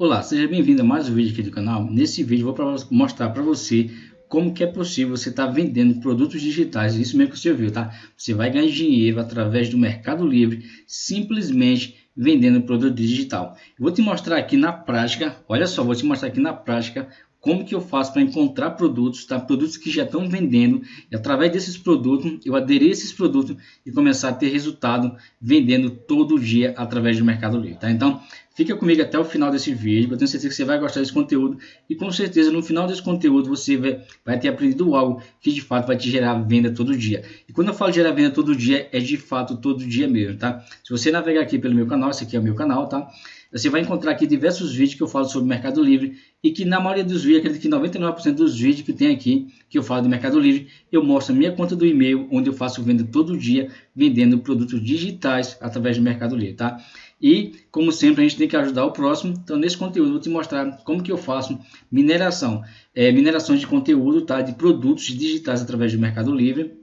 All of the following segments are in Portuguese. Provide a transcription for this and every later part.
Olá, seja bem-vindo a mais um vídeo aqui do canal. Nesse vídeo vou mostrar para você como que é possível você estar tá vendendo produtos digitais, isso mesmo que você ouviu, tá? Você vai ganhar dinheiro através do Mercado Livre, simplesmente vendendo produto digital. vou te mostrar aqui na prática, olha só, vou te mostrar aqui na prática como que eu faço para encontrar produtos, tá? Produtos que já estão vendendo e através desses produtos eu aderir a esses produtos e começar a ter resultado vendendo todo dia através do Mercado Livre, tá? Então fica comigo até o final desse vídeo, eu tenho certeza que você vai gostar desse conteúdo e com certeza no final desse conteúdo você vai, vai ter aprendido algo que de fato vai te gerar venda todo dia. E quando eu falo gerar venda todo dia é de fato todo dia mesmo, tá? Se você navegar aqui pelo meu canal, esse aqui é o meu canal, tá? Você vai encontrar aqui diversos vídeos que eu falo sobre Mercado Livre e que na maioria dos vídeos, acredito que 99% dos vídeos que tem aqui, que eu falo de Mercado Livre, eu mostro a minha conta do e-mail, onde eu faço venda todo dia, vendendo produtos digitais através do Mercado Livre, tá? E, como sempre, a gente tem que ajudar o próximo. Então, nesse conteúdo, eu vou te mostrar como que eu faço mineração. É, mineração de conteúdo, tá? De produtos digitais através do Mercado Livre.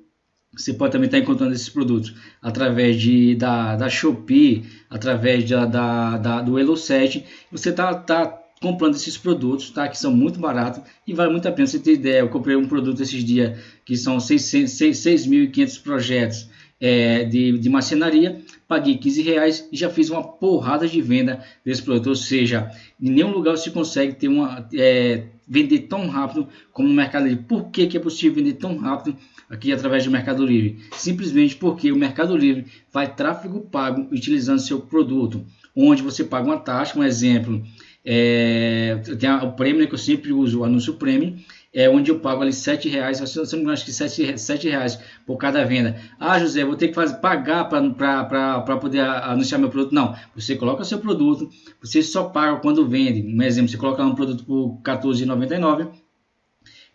Você pode também estar encontrando esses produtos através de, da, da Shopee, através da, da, da do Elo7. Você está tá comprando esses produtos, tá? Que são muito baratos e vale muito a pena. Você ter ideia, eu comprei um produto esses dias que são 6.500 projetos é, de, de marcenaria, paguei 15 reais e já fiz uma porrada de venda desse produto. Ou seja, em nenhum lugar você consegue ter uma, é, vender tão rápido como no Mercado Livre. Por que, que é possível vender tão rápido aqui através do Mercado Livre? Simplesmente porque o Mercado Livre faz tráfego pago utilizando seu produto, onde você paga uma taxa, um exemplo, é, tem o prêmio que eu sempre uso, o anúncio prêmio, é onde eu pago ali sete reais, se não acho que sete, sete reais por cada venda. Ah, José, vou ter que fazer, pagar para poder anunciar meu produto. Não, você coloca seu produto, você só paga quando vende. Um exemplo, você coloca um produto por R$14,99,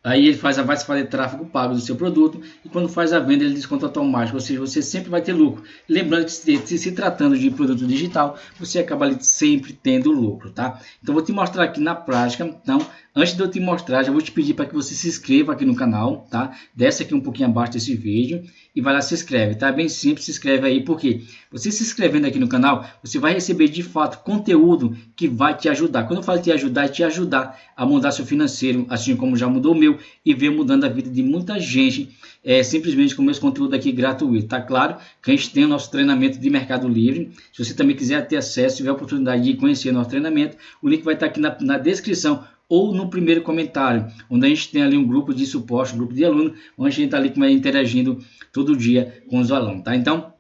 Aí ele faz, vai fazer tráfego pago do seu produto e quando faz a venda ele desconta automático, ou seja, você sempre vai ter lucro. Lembrando que se, se, se tratando de produto digital, você acaba ali sempre tendo lucro, tá? Então vou te mostrar aqui na prática, então Antes de eu te mostrar, já vou te pedir para que você se inscreva aqui no canal, tá? Desce aqui um pouquinho abaixo desse vídeo e vai lá se inscreve, tá? Bem simples, se inscreve aí, porque você se inscrevendo aqui no canal, você vai receber de fato conteúdo que vai te ajudar. Quando eu falo te ajudar, é te ajudar a mudar seu financeiro, assim como já mudou o meu, e ver mudando a vida de muita gente, é, simplesmente com meus conteúdos aqui gratuito, tá? Claro que a gente tem o nosso treinamento de Mercado Livre. Se você também quiser ter acesso, tiver a oportunidade de conhecer nosso treinamento, o link vai estar aqui na, na descrição ou no primeiro comentário, onde a gente tem ali um grupo de suporte, um grupo de alunos, onde a gente está ali interagindo todo dia com os alunos, tá? Então,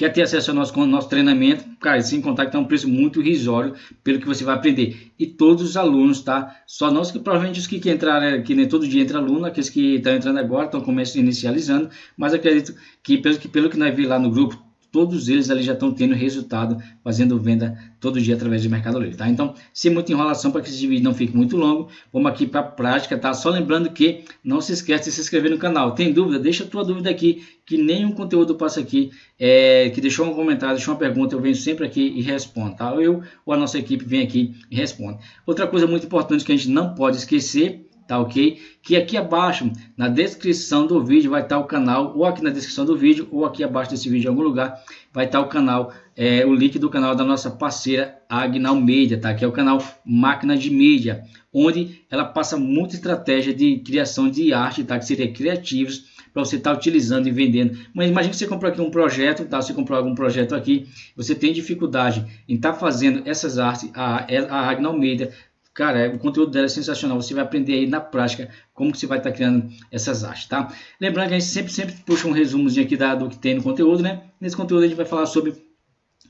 quer ter acesso ao nosso, nosso treinamento, cara, sem contar que tá um preço muito irrisório pelo que você vai aprender. E todos os alunos, tá? Só nós que provavelmente os que, que entraram, que nem todo dia entra aluno, aqueles que estão entrando agora, estão começando inicializando, mas acredito que pelo que, pelo que nós vimos lá no grupo, todos eles ali já estão tendo resultado fazendo venda todo dia através do Mercado Livre, tá? Então, sem muita enrolação para que esse vídeo não fique muito longo, vamos aqui para a prática, tá? Só lembrando que não se esquece de se inscrever no canal. Tem dúvida? Deixa a tua dúvida aqui, que nenhum conteúdo passa aqui, é, que deixou um comentário, deixou uma pergunta, eu venho sempre aqui e respondo, tá? Eu ou a nossa equipe vem aqui e responde. Outra coisa muito importante que a gente não pode esquecer tá ok? Que aqui abaixo, na descrição do vídeo, vai estar o canal, ou aqui na descrição do vídeo, ou aqui abaixo desse vídeo em algum lugar, vai estar o canal, é, o link do canal da nossa parceira Agnal Media, tá? Que é o canal Máquina de Mídia, onde ela passa muita estratégia de criação de arte, tá? Que seria criativos, para você estar tá utilizando e vendendo. Mas imagine que você comprou aqui um projeto, tá? Você comprou algum projeto aqui, você tem dificuldade em estar tá fazendo essas artes, a, a Agnal Media Cara, o conteúdo dela é sensacional. Você vai aprender aí na prática como que você vai estar tá criando essas artes, tá? Lembrando que a gente sempre, sempre puxa um resumozinho aqui da, do que tem no conteúdo, né? Nesse conteúdo a gente vai falar sobre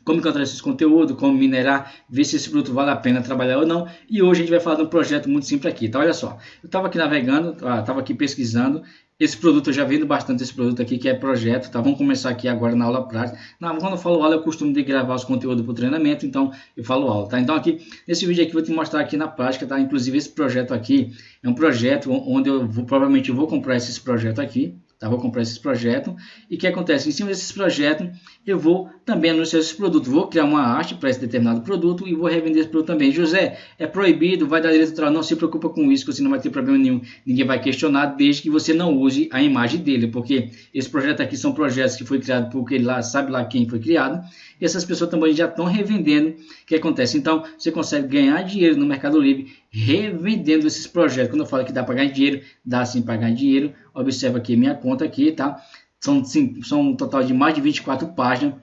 como encontrar esses conteúdos, como minerar, ver se esse produto vale a pena trabalhar ou não. E hoje a gente vai falar de um projeto muito simples aqui, tá? Olha só, eu estava aqui navegando, estava ah, aqui pesquisando esse produto eu já vendo bastante esse produto aqui, que é projeto, tá? Vamos começar aqui agora na aula prática. Não, quando eu falo aula, eu costumo de gravar os conteúdos para o treinamento, então eu falo aula, tá? Então aqui, nesse vídeo aqui, eu vou te mostrar aqui na prática, tá? Inclusive esse projeto aqui é um projeto onde eu vou, provavelmente vou comprar esse projeto aqui, Tá? Vou comprar esses projetos. E o que acontece? Em cima desses projetos, eu vou também anunciar esse produto. Vou criar uma arte para esse determinado produto e vou revender esse produto também. José, é proibido, vai dar direito autoral. Não se preocupa com isso, que você não vai ter problema nenhum. Ninguém vai questionar, desde que você não use a imagem dele. Porque esse projeto aqui são projetos que foi criado por ele lá, sabe lá quem foi criado. E essas pessoas também já estão revendendo. O que acontece? Então, você consegue ganhar dinheiro no Mercado Livre revendendo esses projetos. Quando eu falo que dá para ganhar dinheiro, dá sim para ganhar dinheiro. Observa aqui minha conta aqui, tá? São, sim, são um total de mais de 24 páginas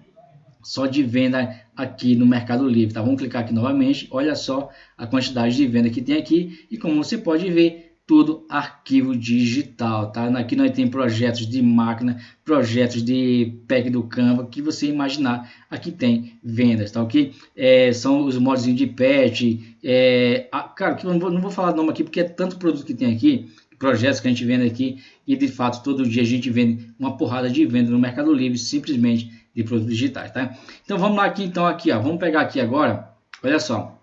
só de venda aqui no Mercado Livre, tá? Vamos clicar aqui novamente, olha só a quantidade de venda que tem aqui e como você pode ver, tudo arquivo digital, tá? Aqui nós tem projetos de máquina, projetos de pack do Canva, que você imaginar, aqui tem vendas, tá ok? É, são os modos de patch, é, a, cara, que eu não vou, não vou falar nome aqui, porque é tanto produto que tem aqui, projetos que a gente vende aqui, e de fato todo dia a gente vende uma porrada de venda no Mercado Livre, simplesmente de produtos digitais, tá? Então vamos lá aqui, então aqui, ó, vamos pegar aqui agora, olha só,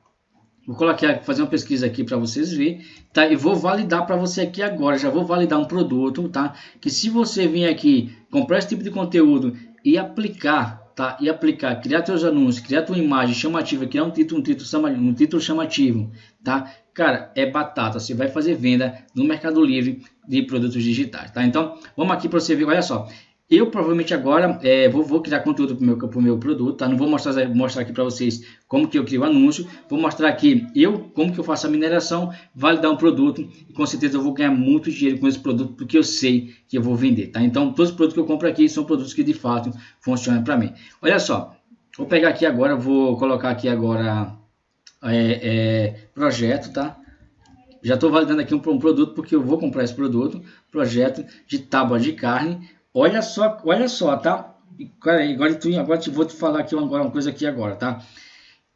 Vou colocar, fazer uma pesquisa aqui para vocês verem, tá? E vou validar para você aqui agora, já vou validar um produto, tá? Que se você vir aqui, comprar esse tipo de conteúdo e aplicar, tá? E aplicar, criar seus anúncios, criar tua imagem chamativa, criar um título, um título, um título chamativo, tá? Cara, é batata, você vai fazer venda no Mercado Livre de produtos digitais, tá? Então, vamos aqui para você ver, olha só. Eu provavelmente agora é, vou, vou, criar conteúdo para o meu, pro meu produto, tá? Não vou mostrar, mostrar aqui para vocês como que eu crio anúncio. Vou mostrar aqui eu, como que eu faço a mineração, validar um produto. E com certeza eu vou ganhar muito dinheiro com esse produto, porque eu sei que eu vou vender, tá? Então, todos os produtos que eu compro aqui são produtos que de fato funcionam para mim. Olha só, vou pegar aqui agora, vou colocar aqui agora é, é, projeto, tá? Já estou validando aqui um, um produto, porque eu vou comprar esse produto. Projeto de tábua de carne Olha só, olha só, tá? Agora, tu, agora te vou te falar aqui uma coisa aqui agora, tá?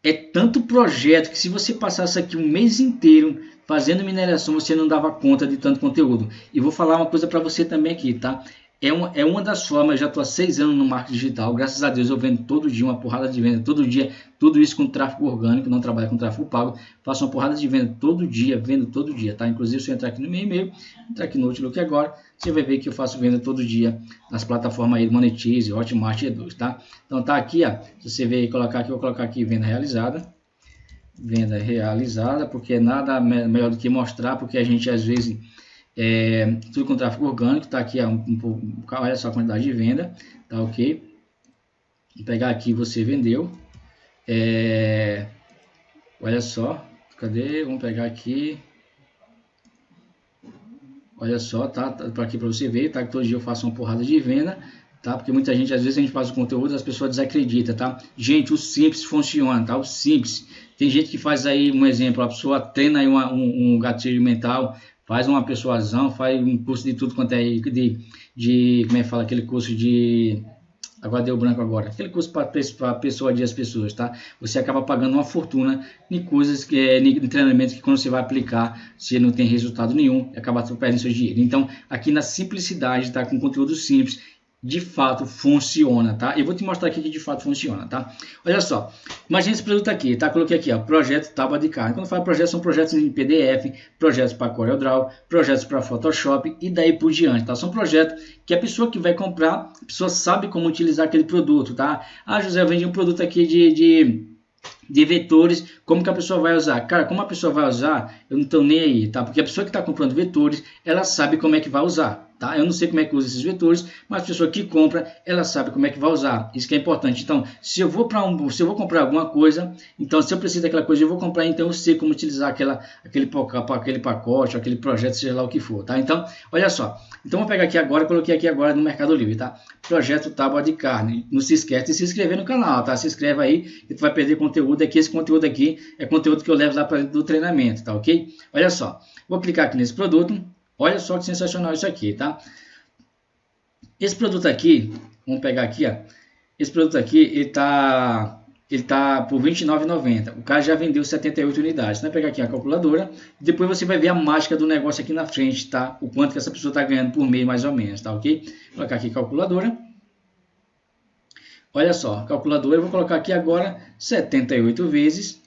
É tanto projeto que se você passasse aqui um mês inteiro fazendo mineração, você não dava conta de tanto conteúdo. E vou falar uma coisa para você também aqui, tá? é uma, é uma das formas, já estou há seis anos no marketing digital, graças a Deus eu vendo todo dia uma porrada de venda, todo dia, tudo isso com tráfego orgânico, não trabalho com tráfego pago, faço uma porrada de venda todo dia, vendo todo dia, tá? Inclusive se eu entrar aqui no meu e-mail, entrar aqui no Outlook agora, você vai ver que eu faço venda todo dia nas plataformas aí Monetize, Hotmart e E2, tá? Então tá aqui, ó, se você ver colocar aqui, eu vou colocar aqui venda realizada, venda realizada, porque nada melhor do que mostrar, porque a gente às vezes é, tudo com tráfego orgânico, tá aqui, um, um, olha só a quantidade de venda, tá ok? Vou pegar aqui, você vendeu. É, olha só, cadê? Vamos pegar aqui. Olha só, tá? tá para aqui para você ver, tá? Que todo dia eu faço uma porrada de venda, tá? Porque muita gente, às vezes a gente faz o conteúdo, as pessoas desacreditam, tá? Gente, o simples funciona, tá? O simples. Tem gente que faz aí um exemplo, a pessoa treina aí uma, um, um gatilho mental, faz uma persuasão, faz um curso de tudo quanto é de, de como é que fala, aquele curso de agora deu branco agora, aquele curso para persuadir as pessoas, tá? Você acaba pagando uma fortuna em coisas que é em treinamentos que quando você vai aplicar, você não tem resultado nenhum, acaba perdendo seu dinheiro. Então, aqui na simplicidade, tá? Com conteúdo simples de fato funciona, tá? Eu vou te mostrar aqui que de fato funciona, tá? Olha só, imagine esse produto aqui, tá? Coloquei aqui, ó, projeto tábua de carne. Quando eu falo projeto, são projetos em PDF, projetos para CorelDRAW, projetos para Photoshop e daí por diante, tá? São projetos que a pessoa que vai comprar, a pessoa sabe como utilizar aquele produto, tá? Ah, José, eu vendi um produto aqui de, de de vetores, como que a pessoa vai usar? Cara, como a pessoa vai usar, eu não estou nem aí, tá? Porque a pessoa que está comprando vetores, ela sabe como é que vai usar, Tá? Eu não sei como é que usa esses vetores, mas a pessoa que compra, ela sabe como é que vai usar. Isso que é importante. Então, se eu vou para um, se eu vou comprar alguma coisa, então se eu preciso daquela coisa, eu vou comprar, então eu sei como utilizar aquela, aquele, aquele pacote, aquele projeto, seja lá o que for, tá? Então, olha só. Então, vou pegar aqui agora, coloquei aqui agora no Mercado Livre, tá? Projeto Tábua de Carne. Não se esquece de se inscrever no canal, tá? Se inscreve aí, que tu vai perder conteúdo aqui. Esse conteúdo aqui é conteúdo que eu levo lá para do treinamento, tá ok? Olha só. Vou clicar aqui nesse produto. Olha só que sensacional isso aqui, tá? Esse produto aqui, vamos pegar aqui, ó. Esse produto aqui, ele tá ele tá por R$29,90. O cara já vendeu 78 unidades. Vai pegar aqui a calculadora. Depois você vai ver a mágica do negócio aqui na frente, tá? O quanto que essa pessoa está ganhando por mês, mais ou menos, tá ok? Vou colocar aqui calculadora. Olha só, calculadora, eu vou colocar aqui agora 78 vezes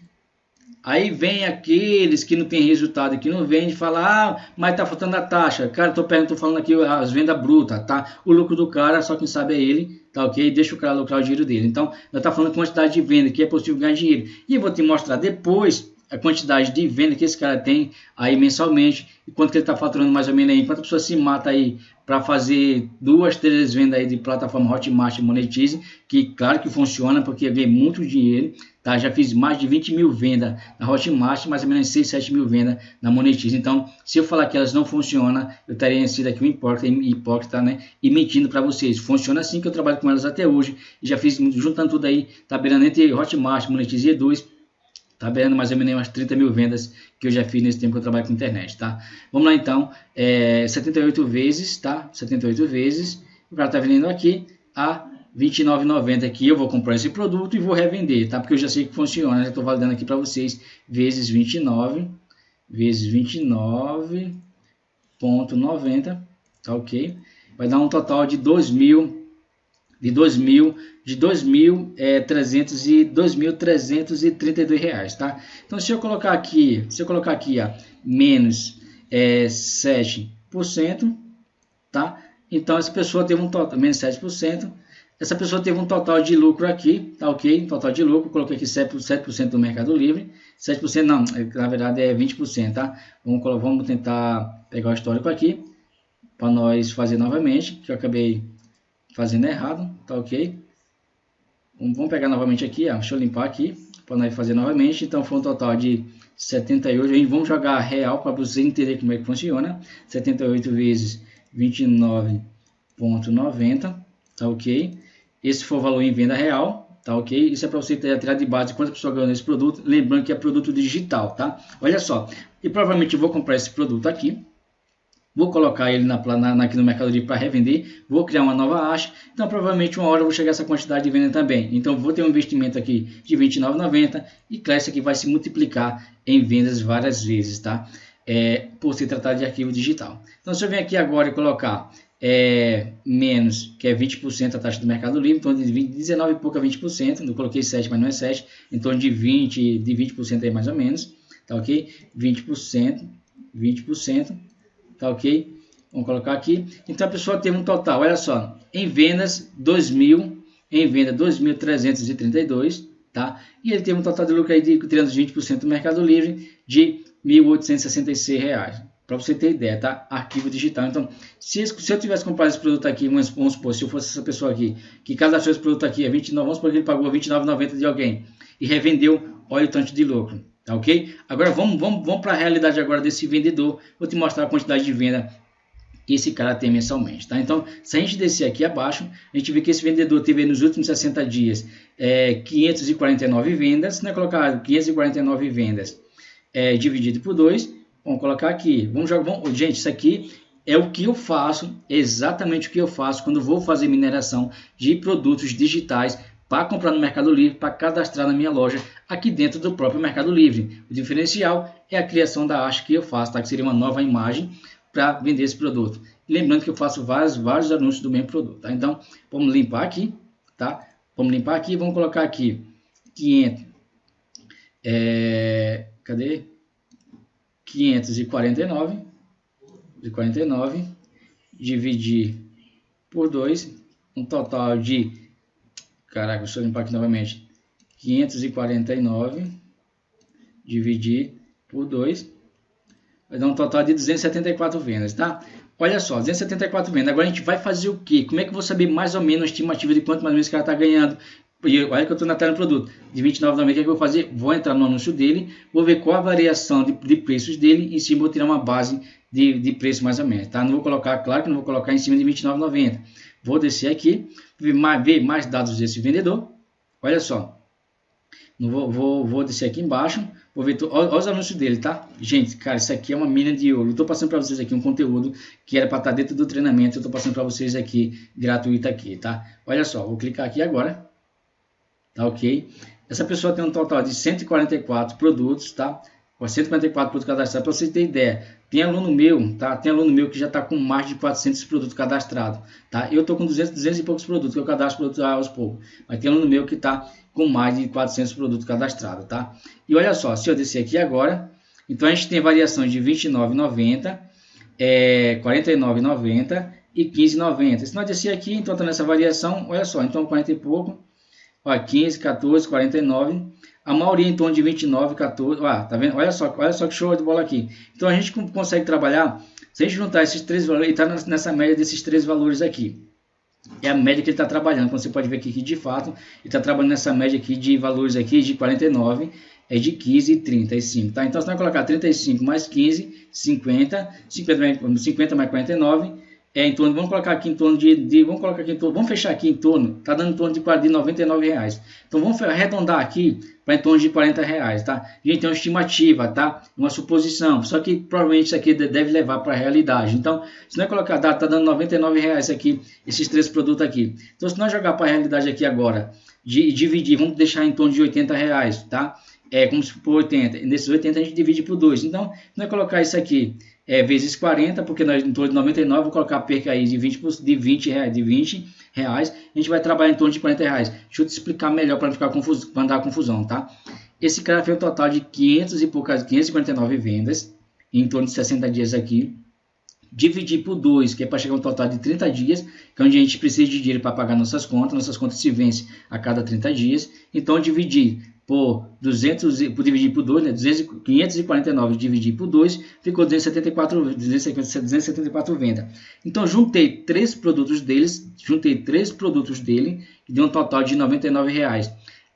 Aí vem aqueles que não tem resultado, que não vende, fala, ah, mas tá faltando a taxa. Cara, tô, tô falando aqui as vendas brutas, tá? O lucro do cara, só quem sabe é ele, tá ok? Deixa o cara lucrar o dinheiro dele. Então, nós tá falando quantidade de venda, que é possível ganhar dinheiro. E eu vou te mostrar depois a quantidade de venda que esse cara tem aí mensalmente e quanto que ele está faturando mais ou menos aí. Quantas pessoas se mata aí para fazer duas, três vendas aí de plataforma Hotmart e Monetize, que claro que funciona, porque eu ganhei muito dinheiro, tá? Já fiz mais de 20 mil vendas na Hotmart, mais ou menos 6, 7 mil vendas na Monetize. Então, se eu falar que elas não funcionam, eu estaria sido aqui um hipócrita, hipócrita né? E mentindo para vocês. Funciona assim que eu trabalho com elas até hoje, já fiz, juntando tudo aí, tá beirando entre Hotmart, Monetize e E2, Tá vendo mais ou menos umas 30 mil vendas que eu já fiz nesse tempo que eu trabalho com internet, tá? Vamos lá então, é, 78 vezes, tá? 78 vezes, o cara tá vendendo aqui a 29,90 aqui, eu vou comprar esse produto e vou revender, tá? Porque eu já sei que funciona, já estou validando aqui para vocês, vezes 29, vezes 29,90, tá ok? Vai dar um total de 2.000 de 2.000 de 2.300 é, e 2.332 reais, tá? Então se eu colocar aqui, se eu colocar aqui, ó, menos é, 7%, tá? Então essa pessoa teve um total menos 7%, essa pessoa teve um total de lucro aqui, tá ok? Total de lucro, coloquei aqui 7%, 7 do Mercado Livre, 7% não, é, na verdade é 20%, tá? Vamos, vamos tentar pegar o histórico aqui, para nós fazer novamente, que eu acabei fazendo errado, tá ok? Vamos pegar novamente aqui, ó, deixa eu limpar aqui, para nós fazer novamente, então foi um total de 78, aí vamos jogar real para você entender como é que funciona, 78 vezes 29.90, tá ok? Esse foi o valor em venda real, tá ok? Isso é para você ter tirar de base quantas pessoas ganham nesse produto, lembrando que é produto digital, tá? Olha só, e provavelmente eu vou comprar esse produto aqui, Vou colocar ele na, na, aqui no Mercado Livre para revender, vou criar uma nova hash, então provavelmente uma hora eu vou chegar a essa quantidade de venda também. Então vou ter um investimento aqui de R$ 29,90 e claro, isso aqui vai se multiplicar em vendas várias vezes, tá? É, por se tratar de arquivo digital. Então se eu venho aqui agora e colocar é, menos, que é 20% a taxa do Mercado Livre, então de 20, 19 e pouco a 20%, não coloquei 7, mas não é 7, então de 20, de 20% aí mais ou menos, tá ok? 20%, 20%, tá ok? Vamos colocar aqui. Então a pessoa teve um total, olha só, em vendas 2.000, em venda 2.332, tá? E ele teve um total de lucro aí de 320% do Mercado Livre de 1.866 reais. Para você ter ideia, tá? Arquivo digital. Então, se, se eu tivesse comprado esse produto aqui, vamos, vamos supor, se eu fosse essa pessoa aqui, que cadastrou esse produto aqui, é 29, vamos supor que ele pagou R$ 29,90 de alguém e revendeu, olha o tanto de lucro. Tá ok? Agora vamos, vamos, vamos para a realidade agora desse vendedor. Vou te mostrar a quantidade de venda que esse cara tem mensalmente, tá? Então, se a gente descer aqui abaixo, a gente vê que esse vendedor teve nos últimos 60 dias é, 549 vendas, né? Colocar 549 vendas é, dividido por 2, vamos colocar aqui. Vamos jogar, vamos, gente, isso aqui é o que eu faço, exatamente o que eu faço quando vou fazer mineração de produtos digitais para comprar no Mercado Livre, para cadastrar na minha loja aqui dentro do próprio Mercado Livre. O diferencial é a criação da arte que eu faço, tá? que seria uma nova imagem para vender esse produto. lembrando que eu faço vários, vários anúncios do mesmo produto. Tá? Então, vamos limpar aqui, tá? Vamos limpar aqui, vamos colocar aqui 500, é, cadê? 549, de 49, dividir por 2, um total de Caraca, deixa eu limpar aqui novamente. 549 dividir por 2 vai dar um total de 274 vendas, tá? Olha só, 274 vendas. Agora a gente vai fazer o quê? Como é que eu vou saber mais ou menos a estimativa de quanto mais ou menos o cara está ganhando? E olha que eu estou na tela do produto. De 29,90, o que, é que eu vou fazer? Vou entrar no anúncio dele, vou ver qual a variação de, de preços dele e cima vou tirar uma base de, de preço mais ou menos, tá? Não vou colocar, claro que não vou colocar em cima de 29,90. Vou descer aqui, ver mais, dados desse vendedor. Olha só. Vou, vou, vou descer aqui embaixo. Vou ver olha, os anúncios dele, tá? Gente, cara, isso aqui é uma mina de ouro. Estou passando para vocês aqui um conteúdo que era para estar tá dentro do treinamento. Eu estou passando para vocês aqui, gratuito aqui, tá? Olha só, vou clicar aqui agora. Tá ok? Essa pessoa tem um total de 144 produtos, tá? Com 144 produtos cadastrados. Para vocês terem ideia, tem aluno meu, tá? Tem aluno meu que já está com mais de 400 produtos cadastrados, tá? Eu estou com 200, 200 e poucos produtos, que eu cadastro produtos aos poucos. Mas tem aluno meu que está com mais de 400 produtos cadastrados, tá? E olha só, se eu descer aqui agora, então a gente tem variação de 29,90, é, 49,90 e 15,90. Se nós descer aqui, então está nessa variação, olha só, então 40 e pouco, ó, 15, 14, 49. A maioria em torno de 29, 14. Ah, tá vendo? Olha só, olha só que show de bola aqui. Então a gente consegue trabalhar, se a gente juntar esses três valores, ele está nessa média desses três valores aqui. É a média que ele está trabalhando. Como você pode ver aqui que de fato ele está trabalhando nessa média aqui de valores aqui de 49 é de 15 e 35, tá? Então, você vai colocar 35 mais 15, 50, 50, 50 mais 49, é em torno, vamos colocar aqui em torno de, de vamos colocar aqui em torno, vamos fechar aqui em torno, tá dando em torno de, de 99 reais. Então, vamos arredondar aqui para em torno de 40 reais, tá? Gente, é uma estimativa, tá? Uma suposição, só que provavelmente isso aqui deve levar para a realidade. Então, se nós colocar data, tá dando 99 reais aqui, esses três produtos aqui. Então, se nós jogar para a realidade aqui agora, de dividir, vamos deixar em torno de 80 reais, tá? é como se for 80. Nesses 80 a gente divide por 2. Então, nós colocar isso aqui é, vezes 40, porque nós em torno de 99, vou colocar a perca aí de 20, de 20 reais, de 20 reais, a gente vai trabalhar em torno de 40 reais. Deixa eu te explicar melhor para não ficar confuso, para não dar confusão, tá? Esse cara fez um total de 500 e poucas, 559 vendas, em torno de 60 dias aqui. Dividir por 2, que é para chegar um total de 30 dias, que é onde a gente precisa de dinheiro para pagar nossas contas, nossas contas se vencem a cada 30 dias. Então, dividir por 200, por dividir por 2, né? 200, 549 dividir por 2, ficou 274, 274 vendas. Então, juntei três produtos deles, juntei três produtos dele, que deu um total de 99 reais.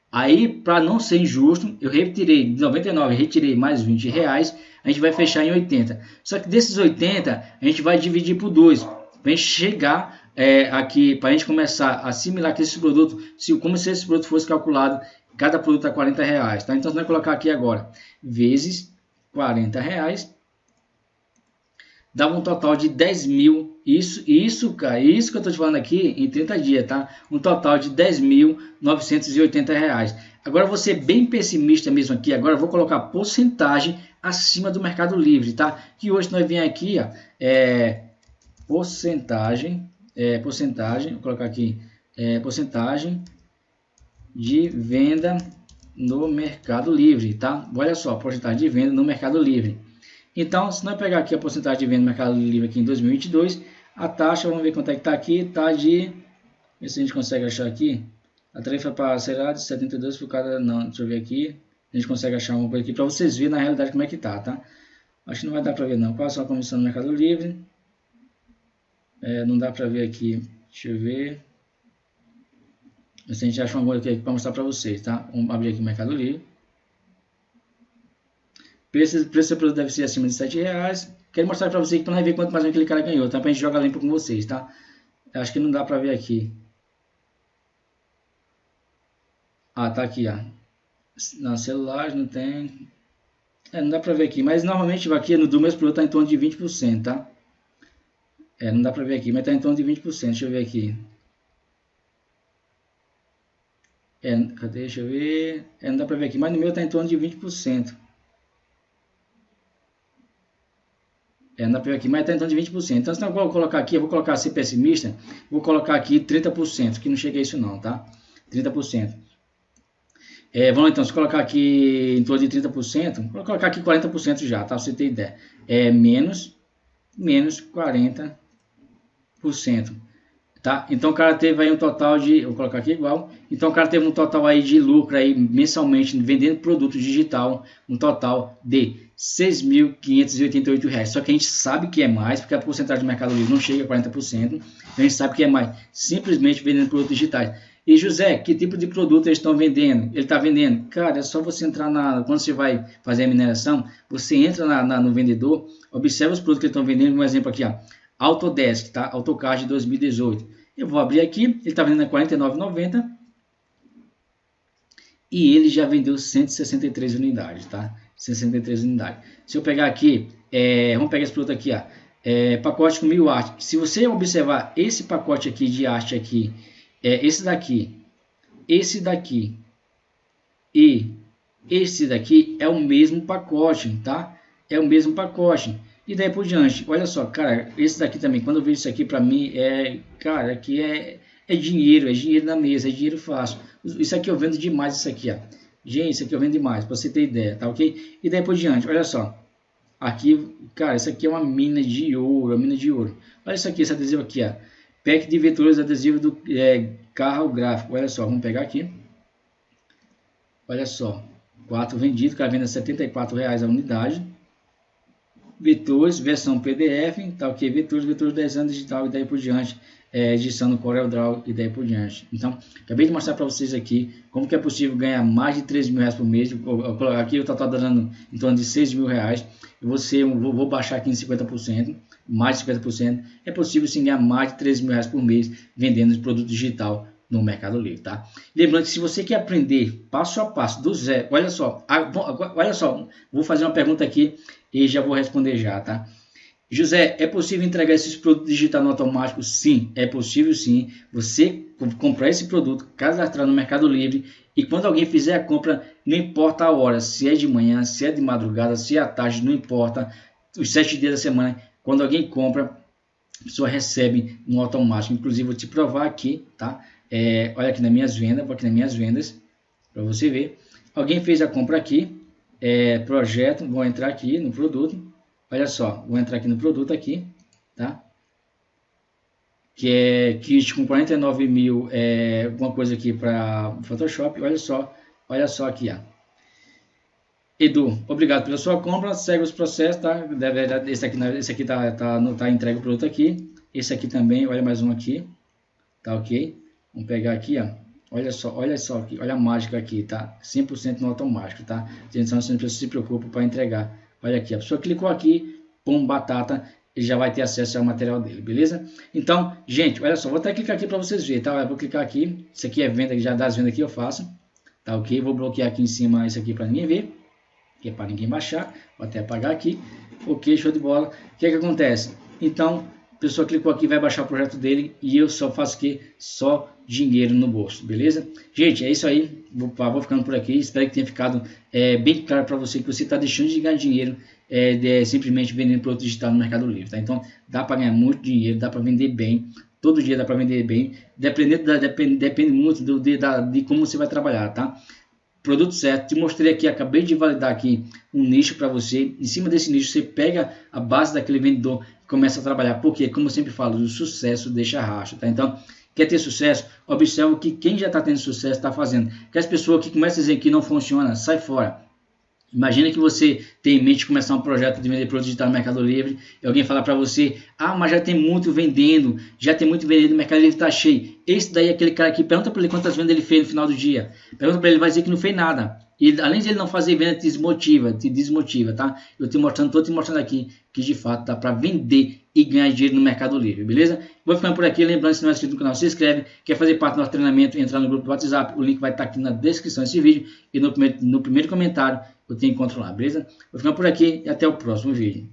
Aí, para não ser injusto, eu retirei de 99, retirei mais 20 reais, a gente vai fechar em 80. Só que desses 80, a gente vai dividir por 2, para chegar é, aqui, para a gente começar a assimilar que esse produto, se, como se esse produto fosse calculado Cada produto a 40 reais, tá? Então, você vai colocar aqui agora, vezes 40 reais, dá um total de 10 mil. Isso, isso, cara, isso que eu estou te falando aqui em 30 dias, tá? Um total de 10.980 reais. Agora, você bem pessimista mesmo aqui, agora eu vou colocar porcentagem acima do Mercado Livre, tá? Que hoje nós vem aqui, ó, é, porcentagem, é, porcentagem, vou colocar aqui, é, porcentagem de venda no Mercado Livre, tá? Olha só, porcentagem de venda no Mercado Livre. Então, se nós pegar aqui a porcentagem de venda no Mercado Livre aqui em 2022, a taxa, vamos ver quanto é que está aqui, tá de, ver se a gente consegue achar aqui, a tarifa parcelada de 72 por cada, não, deixa eu ver aqui, a gente consegue achar uma coisa aqui para vocês verem na realidade como é que tá, tá? Acho que não vai dar para ver não, qual a sua comissão no Mercado Livre, é, não dá para ver aqui, deixa eu ver, mas a gente acha uma coisa aqui para mostrar para vocês, tá? Vamos abrir aqui o Mercado Livre. Preço, preço do produto deve ser acima de 7 reais. Quero mostrar para vocês para ver quanto mais aquele cara ganhou, tá? Para a gente jogar limpo com vocês, tá? Acho que não dá para ver aqui. Ah, tá aqui, ó. Na celular não tem. É, não dá para ver aqui, mas normalmente aqui no do mesmo produto tá em torno de 20%, tá? É, não dá para ver aqui, mas tá em torno de 20%. Deixa eu ver aqui. É, cadê? Deixa eu ver. É, não dá para ver aqui, mas no meu está em torno de 20%. É, para ver aqui, mas está em torno de 20%. Então, se eu vou colocar aqui, eu vou colocar ser pessimista, vou colocar aqui 30%, que não chega a isso não, tá? 30%. É, vamos então, se colocar aqui em torno de 30%, vou colocar aqui 40% já, tá? Você ter ideia. É menos, menos 40%. Tá? Então o cara teve aí um total de, vou colocar aqui igual, então o cara teve um total aí de lucro aí mensalmente vendendo produto digital, um total de R$ 6.588. Só que a gente sabe que é mais, porque a porcentagem do Mercado Livre não chega a 40%, então a gente sabe que é mais, simplesmente vendendo produtos digitais. E José, que tipo de produto eles estão vendendo? Ele está vendendo. Cara, é só você entrar na. Quando você vai fazer a mineração, você entra na, na, no vendedor, observa os produtos que estão vendendo. Um exemplo aqui, ó. Autodesk, tá? AutoCAD 2018. Eu vou abrir aqui, ele está vendendo a R$ 49,90 e ele já vendeu 163 unidades, tá? 63 unidades. Se eu pegar aqui, é, vamos pegar esse produto aqui, ó, é, pacote com mil arte. Se você observar esse pacote aqui de arte aqui, é, esse daqui, esse daqui e esse daqui é o mesmo pacote, tá? É o mesmo pacote. E daí por diante, olha só, cara, esse daqui também, quando eu vejo isso aqui para mim, é, cara, aqui é, é dinheiro, é dinheiro na mesa, é dinheiro fácil. Isso aqui eu vendo demais, isso aqui, ó. Gente, isso aqui eu vendo demais, para você ter ideia, tá ok? E daí por diante, olha só. Aqui, cara, isso aqui é uma mina de ouro, uma mina de ouro. Olha isso aqui, esse adesivo aqui, ó. Pack de vetores adesivo do é, carro gráfico. Olha só, vamos pegar aqui. Olha só. 4 vendido, que a venda R$ 74,00 a unidade. Vetores, versão PDF, tá ok? Vetores, vetores desenho digital e daí por diante, é, edição no CorelDRAW e daí por diante. Então, acabei de mostrar para vocês aqui como que é possível ganhar mais de 3 mil reais por mês. Aqui eu estou dando em torno de 6 mil reais. Eu vou, vou baixar aqui em 50%, mais de 50%. É possível sim ganhar mais de 3 mil reais por mês vendendo produto digital no Mercado Livre, tá? Lembrando que se você quer aprender passo a passo do zero, olha só, olha só, vou fazer uma pergunta aqui e já vou responder já, tá? José, é possível entregar esses produtos digitais no automático? Sim, é possível sim. Você comprar esse produto, cadastrar no Mercado Livre e quando alguém fizer a compra, não importa a hora, se é de manhã, se é de madrugada, se é à tarde, não importa, os sete dias da semana, quando alguém compra, a pessoa recebe no automático. Inclusive, vou te provar aqui, tá? É, olha aqui nas minhas vendas, aqui nas minhas vendas, para você ver. Alguém fez a compra aqui, é, projeto, vou entrar aqui no produto, olha só, vou entrar aqui no produto aqui, tá? Que é kit com 49 mil, é, alguma coisa aqui para Photoshop, olha só, olha só aqui, ó. Edu, obrigado pela sua compra, segue os processos, tá? Deve, esse aqui, esse aqui tá, tá, tá entregue o produto aqui, esse aqui também, olha mais um aqui, tá ok? Vamos pegar aqui, ó. Olha só, olha só aqui, olha a mágica aqui, tá? 100% no automático, tá? Atenção, você não se preocupa para entregar. Olha aqui, a pessoa clicou aqui, pum, batata, ele já vai ter acesso ao material dele, beleza? Então, gente, olha só, vou até clicar aqui para vocês verem, tá? Eu vou clicar aqui, isso aqui é venda, já das vendas que eu faço, tá ok? Vou bloquear aqui em cima isso aqui para ninguém ver, que é para ninguém baixar, vou até apagar aqui, ok, show de bola. O que é que acontece? Então, a pessoa clicou aqui, vai baixar o projeto dele e eu só faço que só dinheiro no bolso, beleza? Gente, é isso aí. Vou, vou ficando por aqui. Espero que tenha ficado é, bem claro para você que você está deixando de ganhar dinheiro é, de, simplesmente vendendo produto digital no Mercado Livre, tá? Então, dá para ganhar muito dinheiro, dá para vender bem. Todo dia dá para vender bem. Dependendo da, depende, depende muito do, de, da, de como você vai trabalhar, tá? Produto certo. Te mostrei aqui, acabei de validar aqui um nicho para você. Em cima desse nicho, você pega a base daquele vendedor e começa a trabalhar. Porque, como eu sempre falo, o sucesso deixa rastro, tá? Então, Quer ter sucesso? Observe o que quem já está tendo sucesso está fazendo. Que as pessoas que começam a dizer que não funciona, sai fora. Imagina que você tem em mente começar um projeto de vender produto digital no Mercado Livre e alguém falar para você, ah, mas já tem muito vendendo, já tem muito vendendo, o Mercado Livre está cheio. Esse daí é aquele cara que pergunta para ele quantas vendas ele fez no final do dia. Pergunta para ele, vai dizer que não fez nada. E além de ele não fazer venda, te desmotiva, te desmotiva, tá? Eu te mostrando, tô te mostrando aqui que de fato dá para vender e ganhar dinheiro no Mercado Livre, beleza? Vou ficando por aqui, lembrando, se não é inscrito no canal, se inscreve, quer fazer parte do nosso treinamento, entrar no grupo do WhatsApp, o link vai estar aqui na descrição desse vídeo e no primeiro, no primeiro comentário eu te encontro lá, beleza? Vou ficando por aqui e até o próximo vídeo.